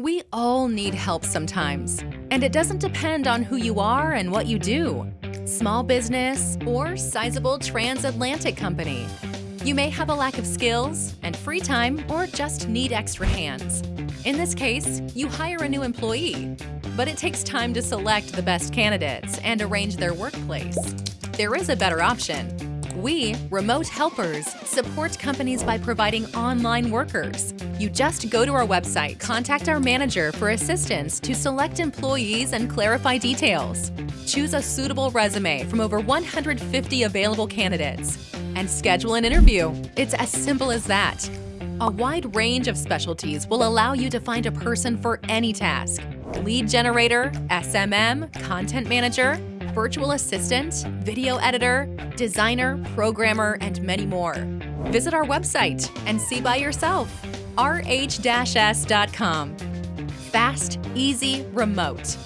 We all need help sometimes, and it doesn't depend on who you are and what you do. Small business or sizable transatlantic company. You may have a lack of skills and free time or just need extra hands. In this case, you hire a new employee, but it takes time to select the best candidates and arrange their workplace. There is a better option. We, remote helpers, support companies by providing online workers. You just go to our website, contact our manager for assistance to select employees and clarify details. Choose a suitable resume from over 150 available candidates and schedule an interview. It's as simple as that. A wide range of specialties will allow you to find a person for any task. Lead generator, SMM, content manager, virtual assistant, video editor, designer, programmer, and many more. Visit our website and see by yourself. rh-s.com. Fast, easy, remote.